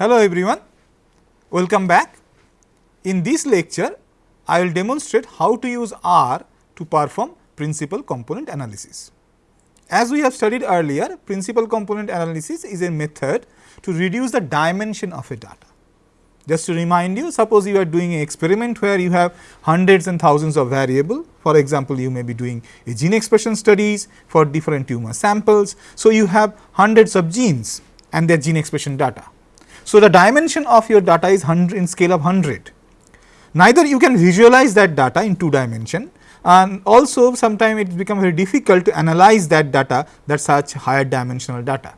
Hello everyone, welcome back. In this lecture, I will demonstrate how to use R to perform principal component analysis. As we have studied earlier, principal component analysis is a method to reduce the dimension of a data. Just to remind you, suppose you are doing an experiment where you have hundreds and thousands of variable. For example, you may be doing a gene expression studies for different tumor samples. So, you have hundreds of genes and their gene expression data. So, the dimension of your data is 100 in scale of 100. Neither you can visualize that data in two dimension and also sometimes it becomes very difficult to analyze that data that such higher dimensional data.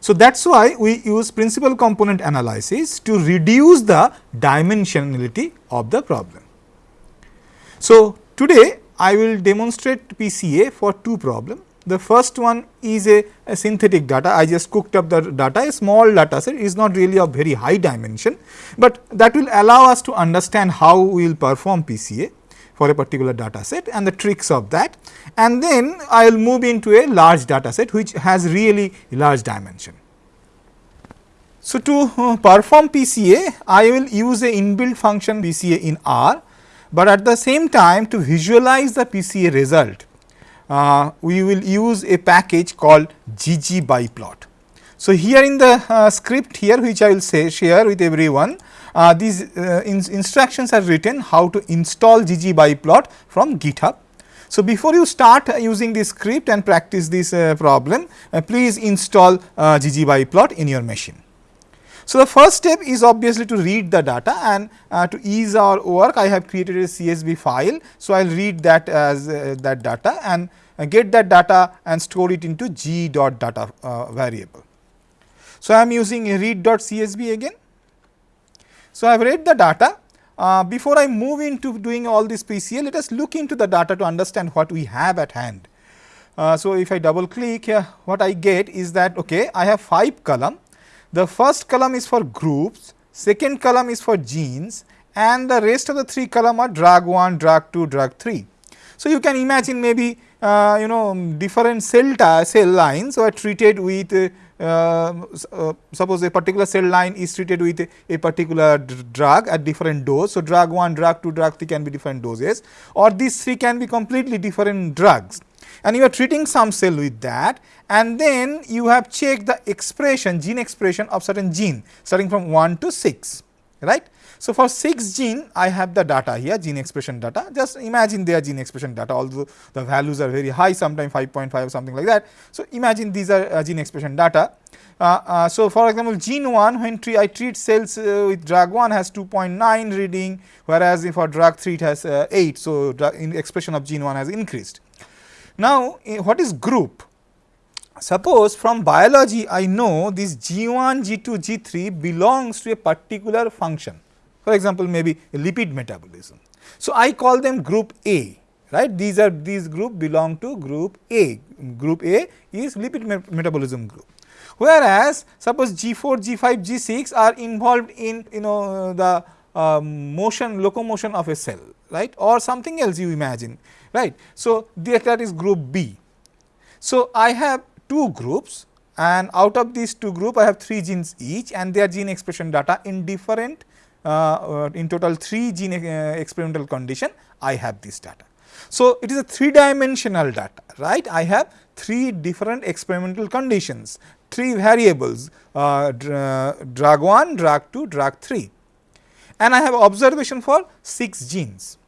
So, that is why we use principal component analysis to reduce the dimensionality of the problem. So, today I will demonstrate PCA for two problems. The first one is a, a, synthetic data. I just cooked up the data, a small data set is not really of very high dimension, but that will allow us to understand how we will perform PCA for a particular data set and the tricks of that. And then I will move into a large data set which has really large dimension. So, to uh, perform PCA, I will use a inbuilt function PCA in R, but at the same time to visualize the PCA result uh, we will use a package called ggbiplot. So, here in the uh, script here which I will say share with everyone, uh, these uh, in instructions are written how to install ggbiplot from GitHub. So, before you start using this script and practice this uh, problem, uh, please install ggbiplot in your machine. So, the first step is obviously to read the data and uh, to ease our work I have created a CSV file. So, I will read that as uh, that data and uh, get that data and store it into g dot data uh, variable. So, I am using a read dot CSV again. So, I have read the data. Uh, before I move into doing all this PCA, let us look into the data to understand what we have at hand. Uh, so, if I double click here, what I get is that okay, I have 5 column. The first column is for groups, second column is for genes and the rest of the 3 column are drug 1, drug 2, drug 3. So, you can imagine maybe uh, you know different cell cell lines are treated with uh, uh, suppose a particular cell line is treated with a, a particular drug at different dose. So, drug 1, drug 2, drug 3 can be different doses or these 3 can be completely different drugs and you are treating some cell with that and then you have checked the expression gene expression of certain gene starting from 1 to 6 right. So, for 6 gene I have the data here gene expression data just imagine their gene expression data although the values are very high sometimes 5.5 or something like that. So, imagine these are uh, gene expression data. Uh, uh, so, for example, gene 1 when I treat cells uh, with drug 1 has 2.9 reading whereas if for drug 3 it has uh, 8. So, expression of gene 1 has increased. Now, what is group? Suppose from biology I know this G1, G2, G3 belongs to a particular function for example, maybe lipid metabolism. So, I call them group A right these are these group belong to group A group A is lipid me metabolism group whereas suppose G4 G5 G6 are involved in you know the um, motion locomotion of a cell right or something else you imagine right. So, that is group B. So, I have two groups and out of these two group I have 3 genes each and their gene expression data in different uh, uh, in total 3 gene uh, experimental condition I have this data. So, it is a 3 dimensional data right I have 3 different experimental conditions 3 variables uh, drug 1, drug 2, drug 3 and I have observation for 6 genes.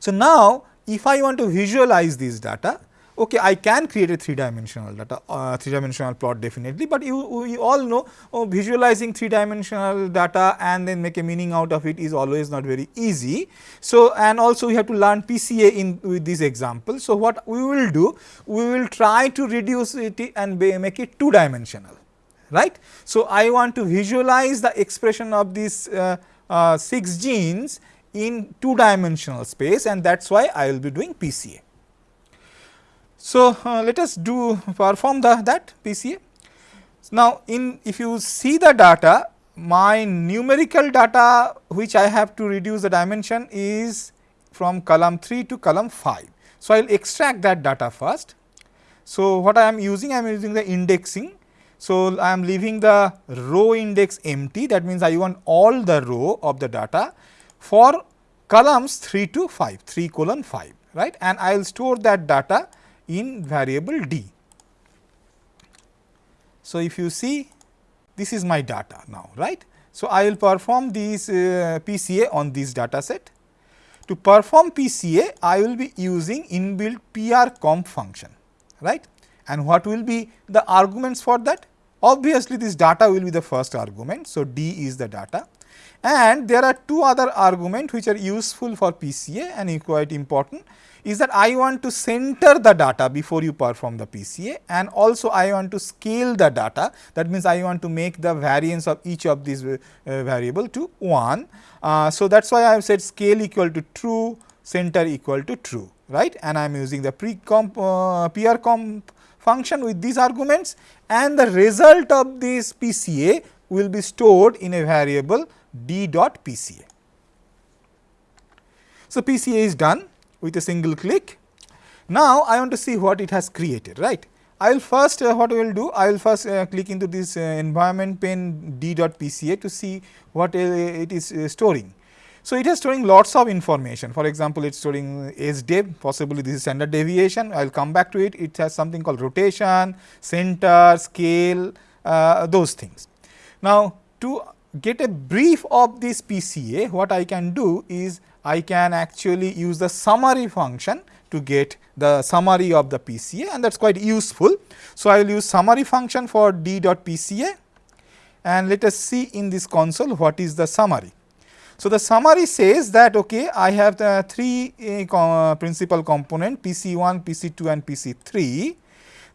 So, now if I want to visualize this data, okay, I can create a 3 dimensional data, uh, 3 dimensional plot definitely, but you we all know oh, visualizing 3 dimensional data and then make a meaning out of it is always not very easy. So, and also we have to learn PCA in with this example. So, what we will do, we will try to reduce it and make it 2 dimensional, right. So, I want to visualize the expression of these uh, uh, 6 genes in two dimensional space and that is why I will be doing PCA. So, uh, let us do perform the that PCA. Now, in if you see the data my numerical data which I have to reduce the dimension is from column 3 to column 5. So, I will extract that data first. So, what I am using I am using the indexing. So, I am leaving the row index empty that means I want all the row of the data for columns 3 to 5, 3 colon 5 right and I will store that data in variable d. So, if you see this is my data now right. So, I will perform this uh, PCA on this data set. To perform PCA I will be using inbuilt prcomp function right and what will be the arguments for that? Obviously, this data will be the first argument. So, d is the data and there are two other arguments which are useful for PCA and quite important is that I want to center the data before you perform the PCA and also I want to scale the data that means I want to make the variance of each of these uh, variable to 1. Uh, so, that is why I have said scale equal to true, center equal to true right and I am using the pre-comp uh, prcomp function with these arguments and the result of this PCA will be stored in a variable d dot PCA. So, PCA is done with a single click. Now, I want to see what it has created right. I will first uh, what I will do I will first uh, click into this uh, environment pane d dot PCA to see what uh, it is uh, storing. So, it is storing lots of information for example, it is storing SDEV possibly this is standard deviation I will come back to it it has something called rotation, center, scale uh, those things. Now, to get a brief of this PCA what I can do is I can actually use the summary function to get the summary of the PCA and that is quite useful. So, I will use summary function for d dot PCA and let us see in this console what is the summary. So, the summary says that okay, I have the three uh, principal component PC1, PC2 and PC3.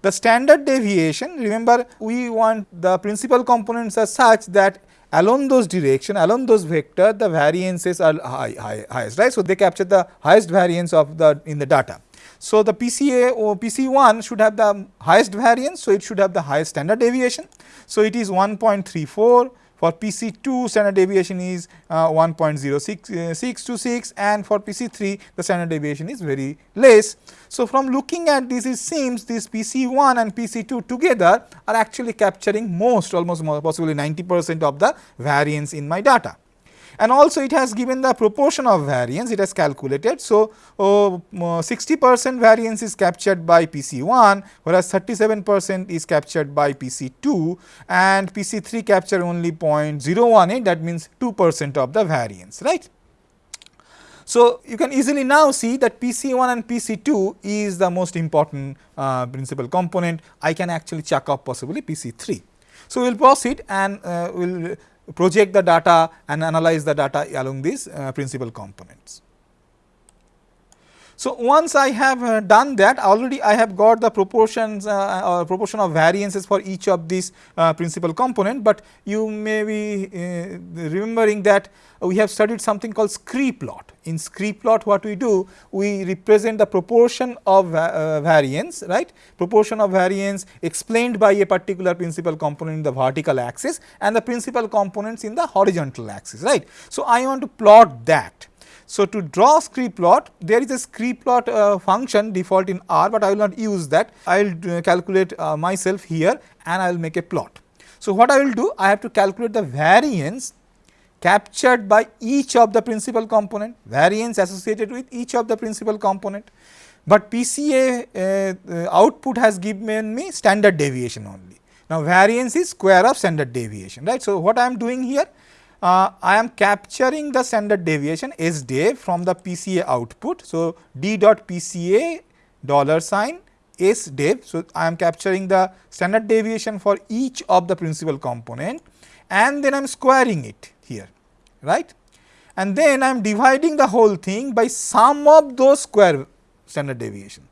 The standard deviation remember we want the principal components are such that along those direction along those vector the variances are high, high, highest right. So, they capture the highest variance of the in the data. So, the PCA or PC1 should have the highest variance. So, it should have the highest standard deviation. So, it is 1.34 for PC2 standard deviation is uh, 1.0626 and for PC3 the standard deviation is very less. So, from looking at this it seems this PC1 and PC2 together are actually capturing most almost possibly 90 percent of the variance in my data and also it has given the proportion of variance it has calculated. So, uh, 60 percent variance is captured by PC1 whereas 37 percent is captured by PC2 and PC3 capture only 0.018 that means 2 percent of the variance right. So, you can easily now see that PC1 and PC2 is the most important uh, principal component I can actually check off possibly PC3. So, we will proceed and uh, we will project the data and analyze the data along these uh, principal components. So, once I have uh, done that already I have got the proportions uh, or proportion of variances for each of these uh, principal component, but you may be uh, remembering that we have studied something called scree plot. In scree plot what we do we represent the proportion of uh, variance right proportion of variance explained by a particular principal component in the vertical axis and the principal components in the horizontal axis right. So, I want to plot that so, to draw scree plot there is a scree plot uh, function default in R, but I will not use that I will uh, calculate uh, myself here and I will make a plot. So, what I will do I have to calculate the variance captured by each of the principal component variance associated with each of the principal component, but PCA uh, uh, output has given me standard deviation only. Now, variance is square of standard deviation right. So, what I am doing here uh, I am capturing the standard deviation S dev from the PCA output. So, d dot PCA dollar sign S dev. So, I am capturing the standard deviation for each of the principal component and then I am squaring it here right and then I am dividing the whole thing by sum of those square standard deviation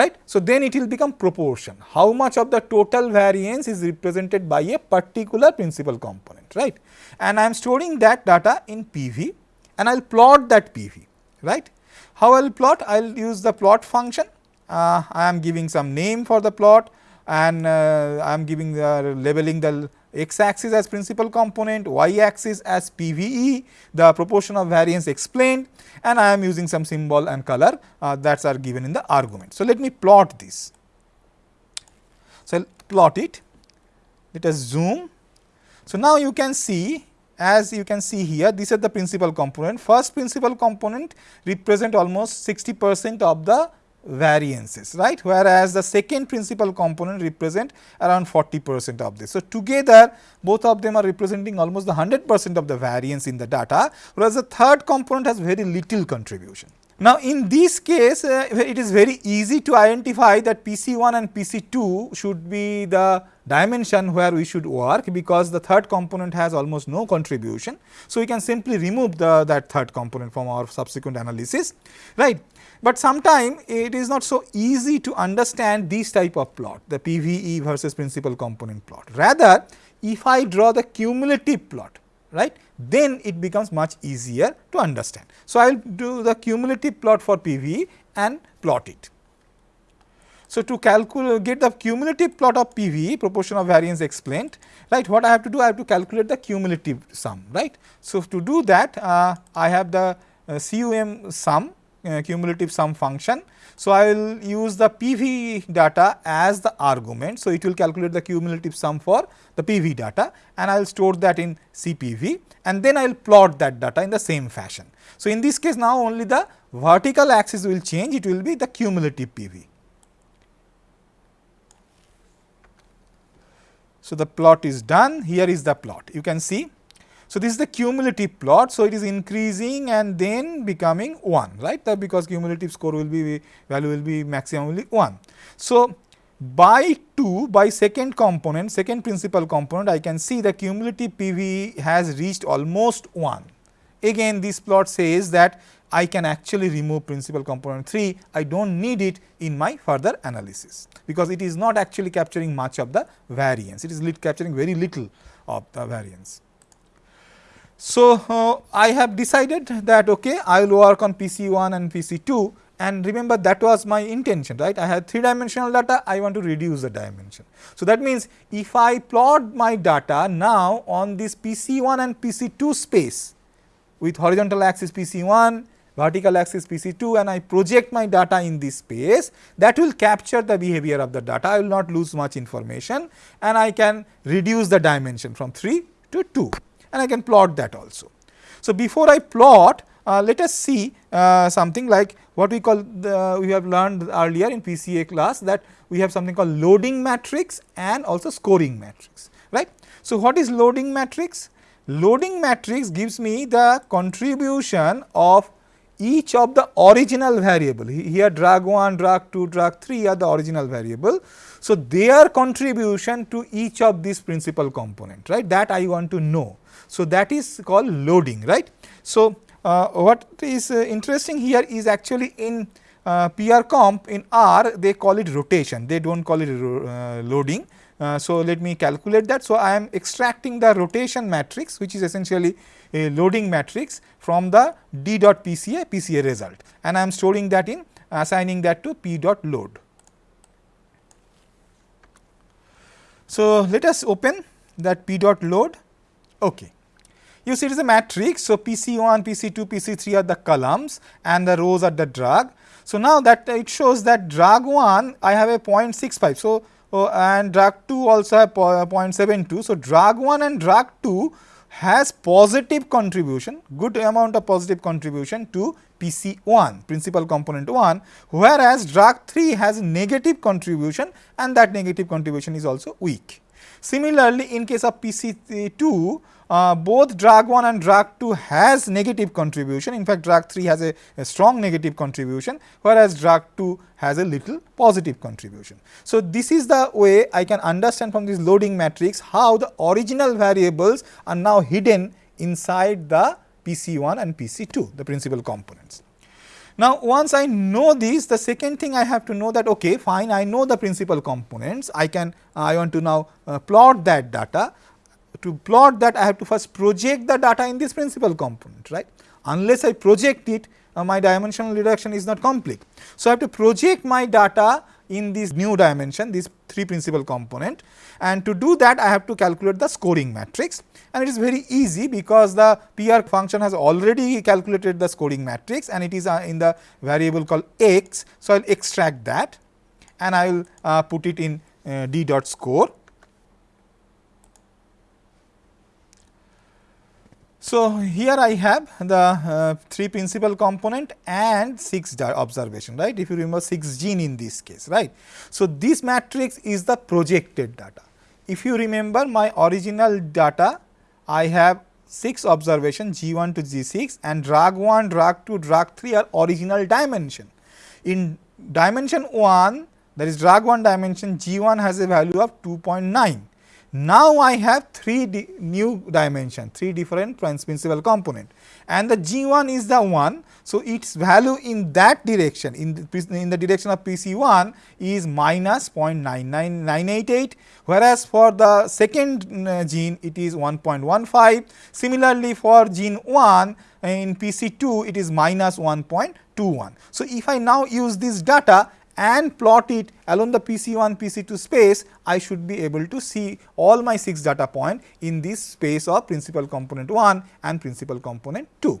right. So, then it will become proportion how much of the total variance is represented by a particular principal component right and I am storing that data in PV and I will plot that PV right. How I will plot? I will use the plot function, uh, I am giving some name for the plot and uh, I am giving the labeling the x axis as principal component, y axis as PVE, the proportion of variance explained and I am using some symbol and color uh, that are given in the argument. So, let me plot this. So, plot it let us zoom. So, now you can see as you can see here these are the principal component. First principal component represent almost 60 percent of the variances right whereas the second principal component represent around 40 percent of this. So, together both of them are representing almost the 100 percent of the variance in the data whereas the third component has very little contribution. Now, in this case uh, it is very easy to identify that PC1 and PC2 should be the dimension where we should work because the third component has almost no contribution. So, we can simply remove the that third component from our subsequent analysis right. But sometimes it is not so easy to understand this type of plot the PVE versus principal component plot. Rather if I draw the cumulative plot right then it becomes much easier to understand. So, I will do the cumulative plot for PVE and plot it. So, to calculate get the cumulative plot of PVE proportion of variance explained right what I have to do I have to calculate the cumulative sum right. So, to do that uh, I have the uh, CUM sum Uh, cumulative sum function. So, I will use the PV data as the argument. So, it will calculate the cumulative sum for the PV data and I will store that in CPV and then I will plot that data in the same fashion. So, in this case now only the vertical axis will change it will be the cumulative PV. So, the plot is done here is the plot you can see so, this is the cumulative plot. So, it is increasing and then becoming 1 right because cumulative score will be value will be maximum only 1. So, by 2 by second component second principal component I can see the cumulative PV has reached almost 1. Again this plot says that I can actually remove principal component 3 I do not need it in my further analysis because it is not actually capturing much of the variance it is capturing very little of the variance. So, uh, I have decided that okay, I will work on PC 1 and PC 2 and remember that was my intention right. I had 3 dimensional data, I want to reduce the dimension. So, that means if I plot my data now on this PC 1 and PC 2 space with horizontal axis PC 1, vertical axis PC 2 and I project my data in this space that will capture the behavior of the data, I will not lose much information and I can reduce the dimension from 3 to 2 and I can plot that also. So, before I plot uh, let us see uh, something like what we call the, we have learned earlier in PCA class that we have something called loading matrix and also scoring matrix right. So, what is loading matrix? Loading matrix gives me the contribution of each of the original variable here drag 1, drag 2, drag 3 are the original variable. So, their contribution to each of these principal component right that I want to know. So, that is called loading right. So, uh, what is uh, interesting here is actually in uh, PR comp in R they call it rotation they do not call it uh, loading. Uh, so, let me calculate that. So, I am extracting the rotation matrix which is essentially a loading matrix from the d dot PCA PCA result and I am storing that in assigning that to p dot load. So, let us open that p dot load okay. You see it is a matrix. So, PC1, PC2, PC3 are the columns and the rows are the drag. So, now that it shows that drag 1 I have a 0.65. So, uh, and drag 2 also have 0.72. So, drag 1 and drag 2 has positive contribution, good amount of positive contribution to PC1 principal component 1 whereas drag 3 has negative contribution and that negative contribution is also weak. Similarly, in case of PC2 uh, both drag 1 and drag 2 has negative contribution in fact drag 3 has a, a, strong negative contribution whereas drag 2 has a little positive contribution. So, this is the way I can understand from this loading matrix how the original variables are now hidden inside the PC1 and PC2 the principal components. Now, once I know this the second thing I have to know that okay fine I know the principal components I can I want to now uh, plot that data to plot that I have to first project the data in this principal component right. Unless I project it uh, my dimensional reduction is not complete. So, I have to project my data in this new dimension this 3 principal component. And to do that I have to calculate the scoring matrix. And it is very easy because the PR function has already calculated the scoring matrix and it is uh, in the variable called x. So, I will extract that and I will uh, put it in uh, d dot score So, here I have the uh, 3 principal component and 6 observation right if you remember 6 gene in this case right. So, this matrix is the projected data. If you remember my original data I have 6 observation G 1 to G 6 and drag 1, drag 2, drag 3 are original dimension. In dimension 1 that is drag 1 dimension G 1 has a value of 2.9 now I have three new dimension, three different principal component and the G1 is the one. So, its value in that direction in the, in the direction of PC1 is minus 0.99988 whereas for the second uh, gene it is 1.15. Similarly, for gene 1 in PC2 it is minus 1.21. So, if I now use this data and plot it along the PC1, PC2 space, I should be able to see all my 6 data point in this space of principal component 1 and principal component 2.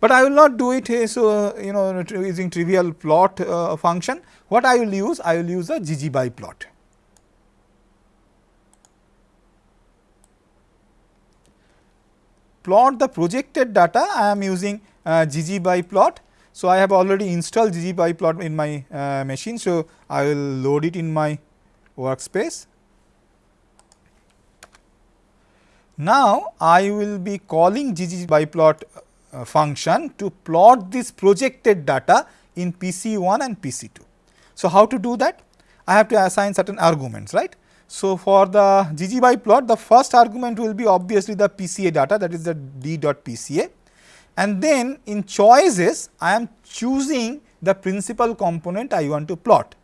But I will not do it uh, so you know using trivial plot uh, function. What I will use? I will use a ggbiplot. Plot the projected data I am using uh, ggbiplot so, I have already installed ggbiplot in my uh, machine. So, I will load it in my workspace. Now, I will be calling ggbiplot uh, function to plot this projected data in PC1 and PC2. So, how to do that? I have to assign certain arguments, right. So, for the ggbiplot, the first argument will be obviously the PCA data that is the d.pca and then in choices I am choosing the principal component I want to plot.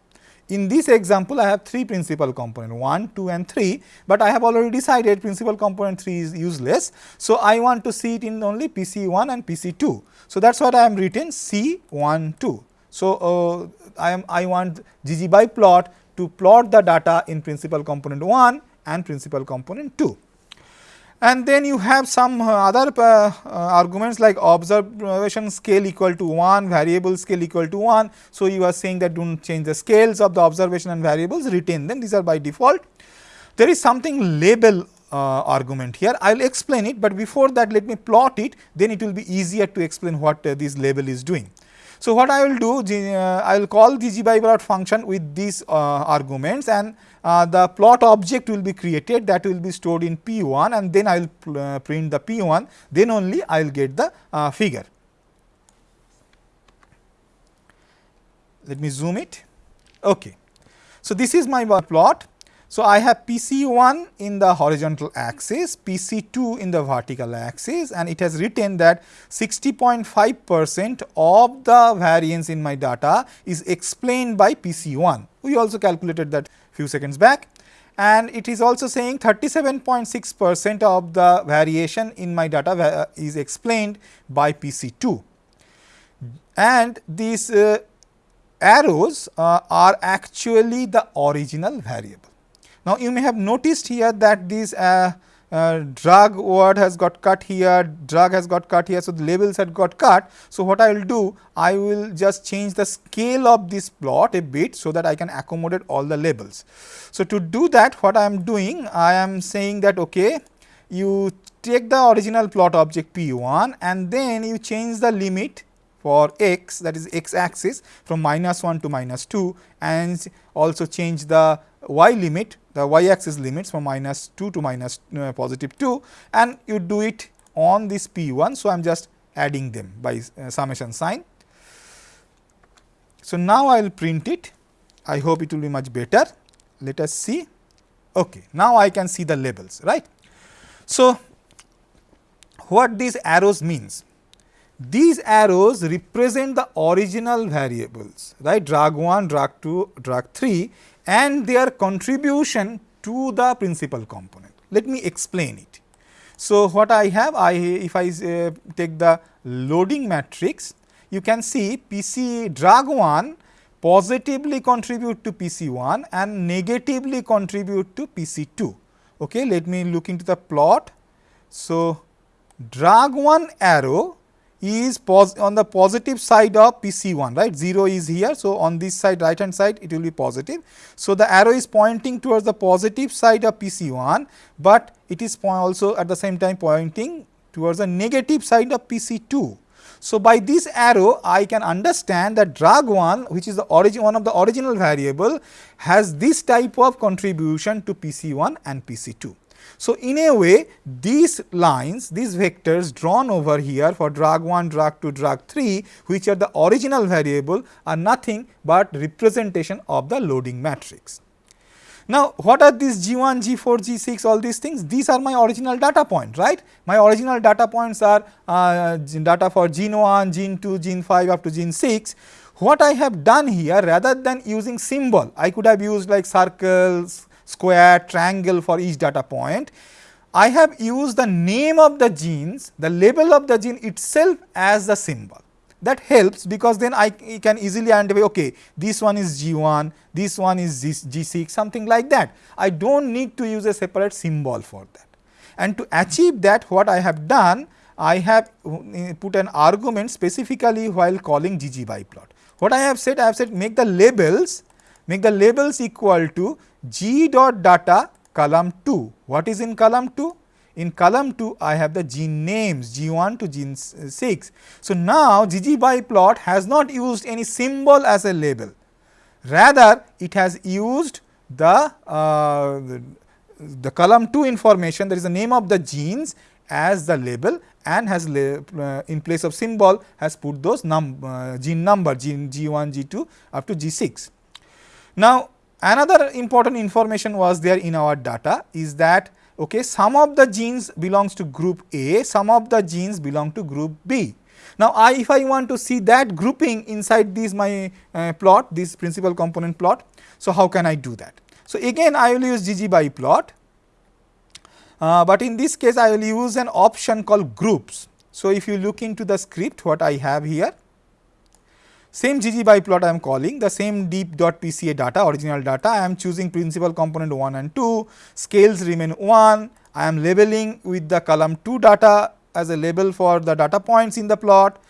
In this example, I have three principal component 1, 2 and 3, but I have already decided principal component 3 is useless. So, I want to see it in only PC 1 and PC 2. So, that is what I am written C 1 2. So, uh, I am I want ggbiplot to plot the data in principal component 1 and principal component 2 and then you have some uh, other uh, uh, arguments like observation scale equal to 1, variable scale equal to 1. So, you are saying that do not change the scales of the observation and variables retain them these are by default. There is something label uh, argument here I will explain it, but before that let me plot it then it will be easier to explain what uh, this label is doing. So, what I will do uh, I will call the ggbiplot function with these arguments and uh, the plot object will be created that will be stored in P1 and then I will uh, print the P1 then only I will get the uh, figure. Let me zoom it. Okay. So, this is my plot. So, I have PC1 in the horizontal axis, PC2 in the vertical axis and it has written that 60.5 percent of the variance in my data is explained by PC1. We also calculated that few seconds back and it is also saying 37.6 percent of the variation in my data uh, is explained by PC2 and these uh, arrows uh, are actually the original variable. Now, you may have noticed here that this uh, uh, drug word has got cut here, drug has got cut here. So, the labels had got cut. So, what I will do, I will just change the scale of this plot a bit, so that I can accommodate all the labels. So, to do that what I am doing, I am saying that okay, you take the original plot object P 1 and then you change the limit for x that is x axis from minus 1 to minus 2 and also change the y limit the y axis limits from minus 2 to minus uh, positive 2 and you do it on this p 1. So, I am just adding them by uh, summation sign. So, now I will print it I hope it will be much better let us see okay now I can see the labels right. So, what these arrows means these arrows represent the original variables right drag 1 drag 2 drag 3 and their contribution to the principal component. Let me explain it. So, what I have I if I uh, take the loading matrix you can see PC drag 1 positively contribute to PC 1 and negatively contribute to PC 2. Okay, let me look into the plot. So, drag 1 arrow is on the positive side of PC1 right 0 is here. So, on this side right hand side it will be positive. So, the arrow is pointing towards the positive side of PC1, but it is also at the same time pointing towards the negative side of PC2. So, by this arrow I can understand that drag 1 which is the origin one of the original variable has this type of contribution to PC1 and PC2. So, in a way these lines these vectors drawn over here for drag 1, drag 2, drag 3 which are the original variable are nothing but representation of the loading matrix. Now, what are these G1, G4, G6 all these things? These are my original data point, right. My original data points are uh, data for gene 1, gene 2, gene 5 up to gene 6. What I have done here rather than using symbol, I could have used like circles, square, triangle for each data point. I have used the name of the genes, the label of the gene itself as the symbol that helps because then I can easily identify okay this one is G1, this one is G6 something like that. I do not need to use a separate symbol for that. And to achieve that what I have done I have uh, put an argument specifically while calling GG. What I have said I have said make the labels make the labels equal to G dot data column 2. What is in column 2? In column 2, I have the gene names G1 to gene 6. So, now ggbiplot has not used any symbol as a label, rather it has used the, uh, the, the column 2 information that is the name of the genes as the label and has uh, in place of symbol has put those num uh, gene number gene G1, G2 up to G6. Now, another important information was there in our data is that okay, some of the genes belongs to group A, some of the genes belong to group B. Now, I if I want to see that grouping inside this my uh, plot, this principal component plot, so how can I do that? So, again I will use ggbiplot, uh, but in this case I will use an option called groups. So, if you look into the script what I have here, same ggbiplot I am calling the same deep dot PCA data original data. I am choosing principal component 1 and 2 scales remain 1 I am labeling with the column 2 data as a label for the data points in the plot.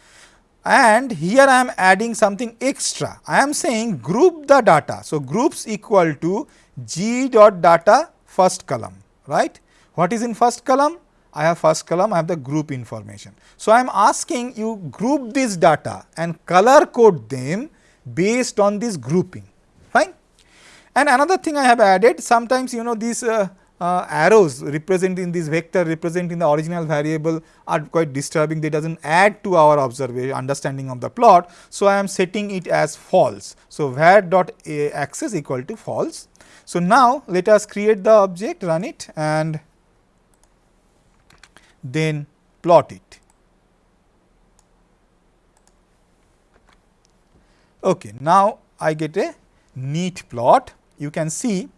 And here I am adding something extra. I am saying group the data. So, groups equal to g dot data first column right? What is in first column I have first column, I have the group information. So, I am asking you group this data and color code them based on this grouping, fine. And another thing I have added, sometimes you know these uh, uh, arrows representing this vector representing the original variable are quite disturbing, they does not add to our observation understanding of the plot. So, I am setting it as false. So, var dot axis equal to false. So, now let us create the object, run it and then plot it. Okay, now I get a neat plot. You can see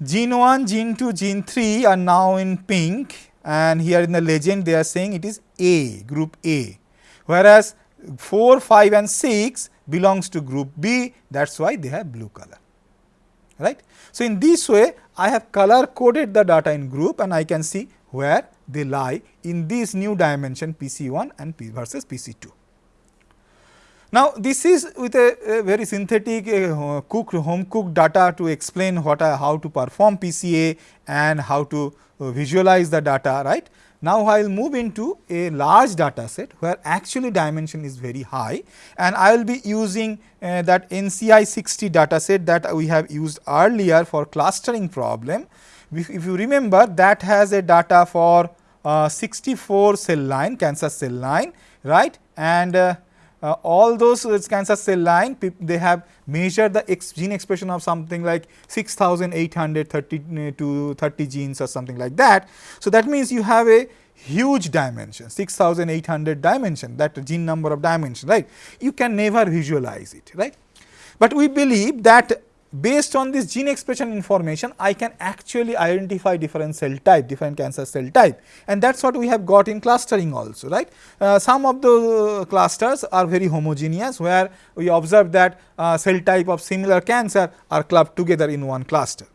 gene 1, gene 2, gene 3 are now in pink and here in the legend they are saying it is A, group A, whereas 4, 5 and 6 belongs to group B that is why they have blue color, right. So, in this way I have color coded the data in group and I can see where they lie in this new dimension PC1 and P versus PC2. Now, this is with a, a very synthetic uh, home cooked data to explain what uh, how to perform PCA and how to uh, visualize the data right. Now, I will move into a large data set where actually dimension is very high and I will be using uh, that NCI 60 data set that we have used earlier for clustering problem if, you remember that has a data for uh, 64 cell line cancer cell line right and uh, uh, all those cancer cell line they have measured the ex gene expression of something like 6830 uh, to 30 genes or something like that. So, that means you have a huge dimension 6800 dimension that gene number of dimension right you can never visualize it right. But we believe that based on this gene expression information, I can actually identify different cell type, different cancer cell type and that is what we have got in clustering also, right. Uh, some of the clusters are very homogeneous where we observe that uh, cell type of similar cancer are clubbed together in one cluster.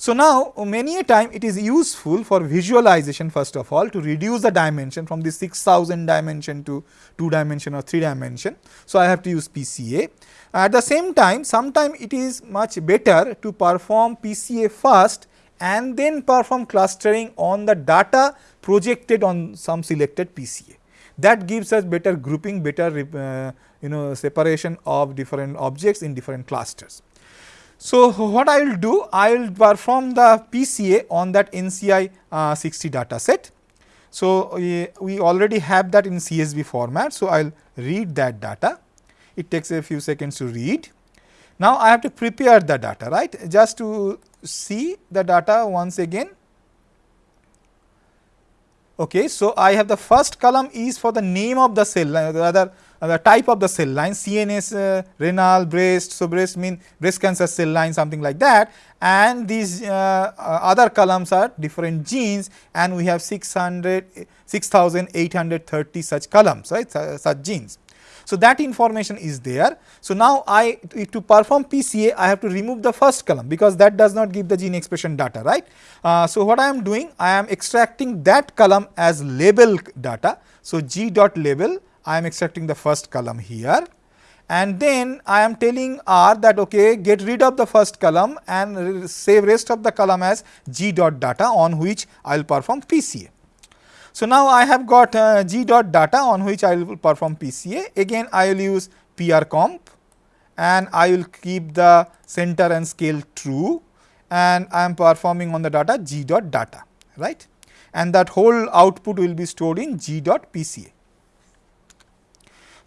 So, now many a time it is useful for visualization first of all to reduce the dimension from the 6000 dimension to 2 dimension or 3 dimension. So, I have to use PCA. At the same time, sometime it is much better to perform PCA first and then perform clustering on the data projected on some selected PCA. That gives us better grouping, better uh, you know separation of different objects in different clusters. So, what I will do? I will perform the PCA on that NCI uh, 60 data set. So, we, we already have that in CSV format. So, I will read that data. It takes a few seconds to read. Now, I have to prepare the data right just to see the data once again. Okay, so, I have the first column is for the name of the cell rather uh, the type of the cell line CNS uh, renal breast. So, breast mean breast cancer cell line something like that and these uh, uh other columns are different genes and we have 600 6830 such columns right such genes. So, that information is there. So, now I to perform PCA I have to remove the first column because that does not give the gene expression data right. Uh, so, what I am doing I am extracting that column as label data. So, G dot label I am extracting the first column here and then I am telling R that okay get rid of the first column and save rest of the column as G dot data on which I will perform PCA. So, now I have got uh, G dot data on which I will perform PCA again I will use PR comp and I will keep the center and scale true and I am performing on the data G dot data right and that whole output will be stored in G dot PCA.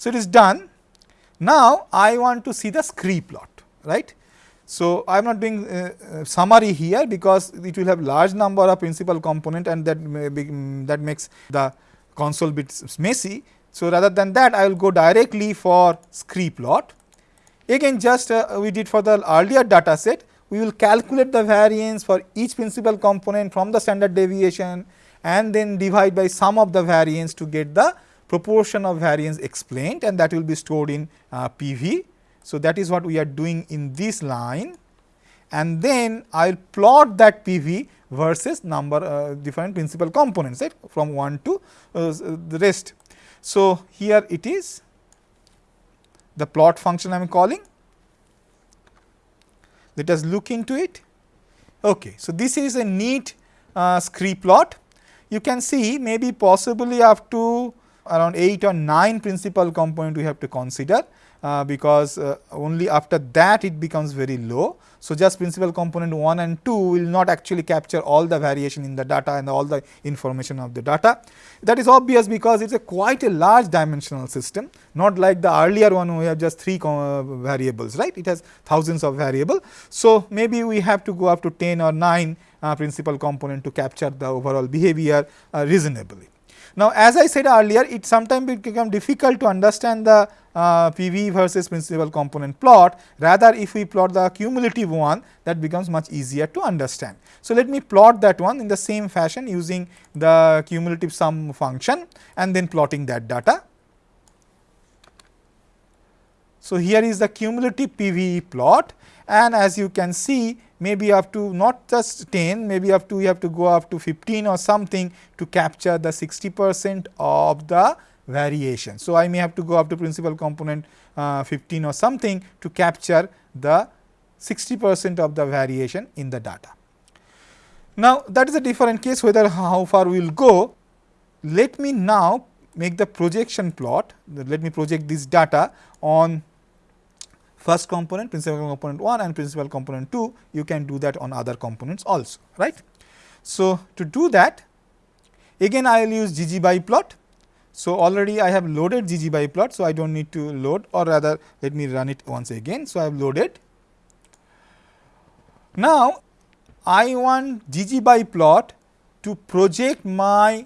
So, it is done. Now, I want to see the scree plot, right. So, I am not doing uh, uh, summary here because it will have large number of principal component and that be, um, that makes the console bit messy. So, rather than that I will go directly for scree plot. Again just uh, we did for the earlier data set, we will calculate the variance for each principal component from the standard deviation and then divide by sum of the variance to get the proportion of variance explained and that will be stored in uh, PV. So, that is what we are doing in this line and then I will plot that PV versus number uh, different principal components right from 1 to uh, the rest. So, here it is the plot function I am calling. Let us look into it. Okay. So, this is a neat uh, scree plot. You can see maybe possibly up to around 8 or 9 principal component we have to consider uh, because uh, only after that it becomes very low. So, just principal component 1 and 2 will not actually capture all the variation in the data and all the information of the data. That is obvious because it is a quite a large dimensional system not like the earlier one we have just 3 uh, variables right it has thousands of variable. So, maybe we have to go up to 10 or 9 uh, principal component to capture the overall behavior uh, reasonably. Now, as I said earlier, it sometimes become difficult to understand the uh, PV versus principal component plot. Rather, if we plot the cumulative one, that becomes much easier to understand. So, let me plot that one in the same fashion using the cumulative sum function and then plotting that data. So, here is the cumulative PVE plot and as you can see maybe up to not just 10 maybe up to you have to go up to 15 or something to capture the 60 percent of the variation. So, I may have to go up to principal component uh, 15 or something to capture the 60 percent of the variation in the data. Now, that is a different case whether how far we will go. Let me now make the projection plot, let me project this data on first component principal component 1 and principal component 2 you can do that on other components also right. So, to do that again I will use ggbiplot. So, already I have loaded ggbiplot. So, I do not need to load or rather let me run it once again. So, I have loaded. Now, I want ggbiplot to project my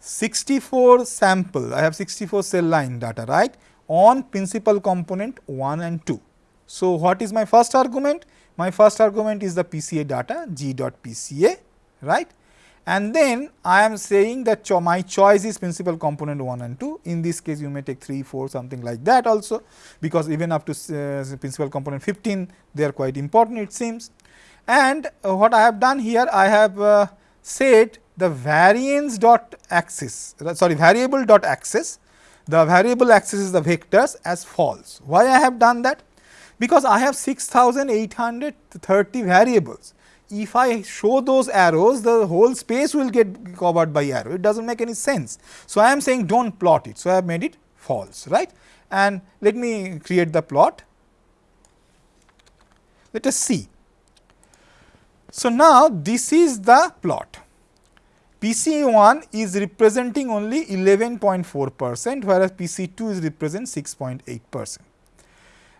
64 sample I have 64 cell line data right on principal component 1 and 2. So, what is my first argument? My first argument is the PCA data g dot PCA right? And then I am saying that cho my choice is principal component 1 and 2 in this case you may take 3 4 something like that also. Because even up to uh, principal component 15 they are quite important it seems. And uh, what I have done here I have uh, said the variance dot axis sorry variable dot axis. The variable axis is the vectors as false. Why I have done that because I have 6830 variables. if I show those arrows the whole space will get covered by arrow it does not make any sense. So, I am saying do not plot it. So, I have made it false right and let me create the plot. Let us see. So, now this is the plot. PC1 is representing only 11.4 percent whereas PC2 is represent 6.8 percent.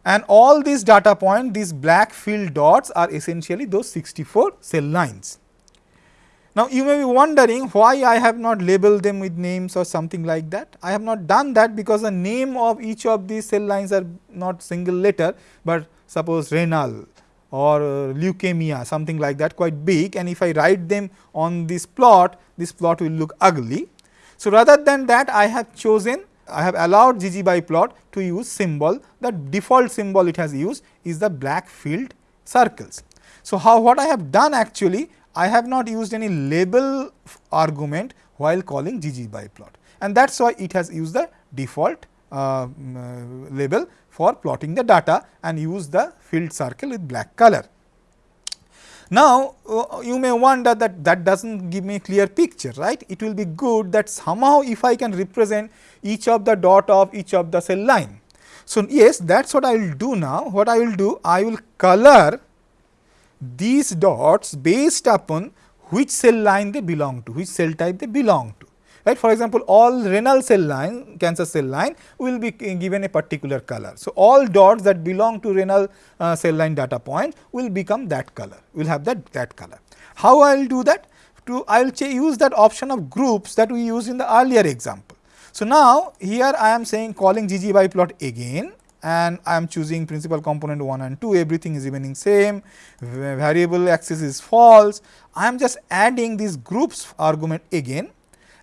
And all these data point these black filled dots are essentially those 64 cell lines. Now, you may be wondering why I have not labeled them with names or something like that. I have not done that because the name of each of these cell lines are not single letter, but suppose renal or uh, leukemia something like that quite big and if I write them on this plot, this plot will look ugly. So, rather than that I have chosen I have allowed ggbiplot to use symbol the default symbol it has used is the black filled circles. So, how what I have done actually I have not used any label argument while calling ggbiplot and that is why it has used the default uh, uh, label for plotting the data and use the filled circle with black color. Now, uh, you may wonder that that does not give me a clear picture, right. It will be good that somehow if I can represent each of the dot of each of the cell line. So, yes that is what I will do now. What I will do? I will color these dots based upon which cell line they belong to, which cell type they belong right. For example, all renal cell line cancer cell line will be given a particular color. So, all dots that belong to renal uh, cell line data point will become that color, will have that, that color. How I will do that? To I will use that option of groups that we used in the earlier example. So, now here I am saying calling ggbiplot again and I am choosing principal component 1 and 2 everything is remaining same variable axis is false I am just adding these groups argument again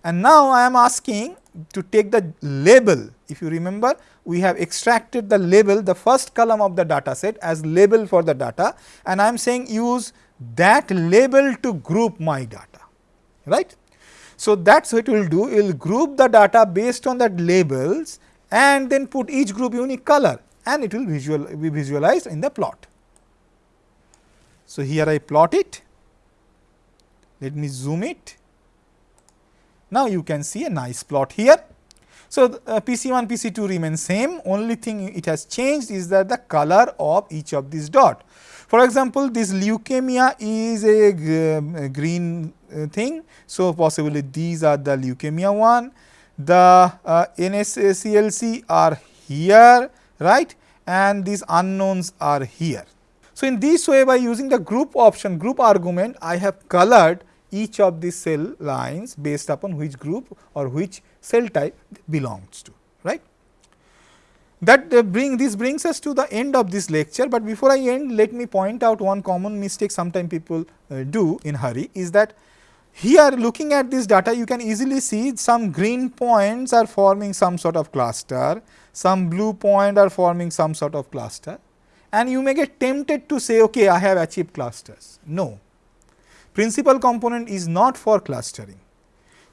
and now I am asking to take the label. If you remember, we have extracted the label, the first column of the data set as label for the data and I am saying use that label to group my data, right. So, that is what it will do, it will group the data based on that labels and then put each group unique color and it will visual be visualized in the plot. So, here I plot it, let me zoom it now, you can see a nice plot here. So, uh, PC1, PC2 remain same only thing it has changed is that the color of each of these dot. For example, this leukemia is a, uh, green uh, thing. So, possibly these are the leukemia one, the uh, NSCLC are here right and these unknowns are here. So, in this way by using the group option group argument I have colored each of the cell lines based upon which group or which cell type belongs to right. That uh, bring this brings us to the end of this lecture, but before I end let me point out one common mistake sometime people uh, do in hurry is that here looking at this data you can easily see some green points are forming some sort of cluster, some blue point are forming some sort of cluster and you may get tempted to say okay I have achieved clusters. No, principal component is not for clustering.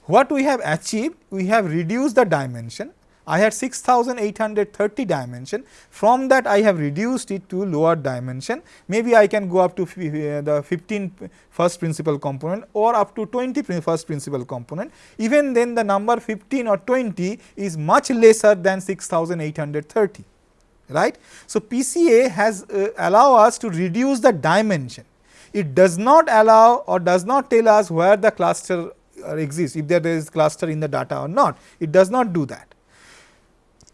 What we have achieved? We have reduced the dimension. I had 6830 dimension. From that I have reduced it to lower dimension. Maybe I can go up to the 15 first principal component or up to 20 first principal component. Even then the number 15 or 20 is much lesser than 6830 right. So, PCA has uh, allow us to reduce the dimension it does not allow or does not tell us where the cluster uh, exists, if there is cluster in the data or not, it does not do that.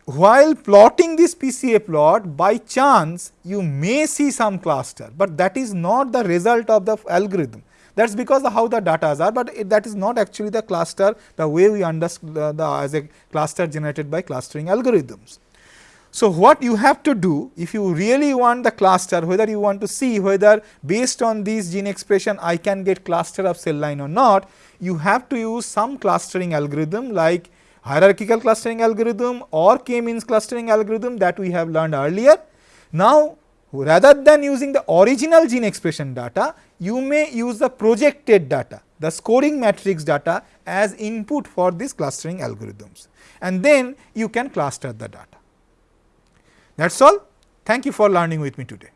While plotting this PCA plot, by chance you may see some cluster, but that is not the result of the algorithm. That is because of how the data are, but it, that is not actually the cluster the way we understand the, uh, the as a cluster generated by clustering algorithms. So, what you have to do if you really want the cluster whether you want to see whether based on this gene expression I can get cluster of cell line or not, you have to use some clustering algorithm like hierarchical clustering algorithm or k-means clustering algorithm that we have learned earlier. Now, rather than using the original gene expression data, you may use the projected data, the scoring matrix data as input for these clustering algorithms and then you can cluster the data. That is all. Thank you for learning with me today.